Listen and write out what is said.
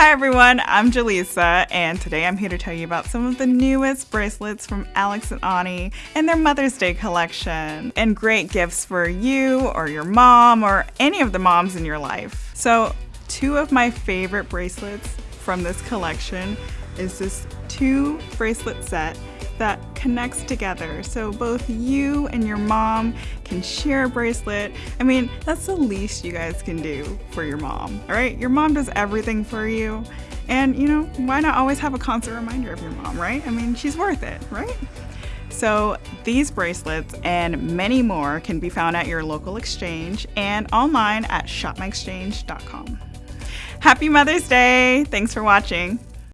Hi everyone, I'm Jaleesa, and today I'm here to tell you about some of the newest bracelets from Alex and Ani and their Mother's Day collection, and great gifts for you or your mom or any of the moms in your life. So, two of my favorite bracelets from this collection is this two bracelet set that connects together so both you and your mom can share a bracelet. I mean, that's the least you guys can do for your mom, all right? Your mom does everything for you. And you know, why not always have a constant reminder of your mom, right? I mean, she's worth it, right? So these bracelets and many more can be found at your local exchange and online at shopmyexchange.com. Happy Mother's Day! Thanks for watching.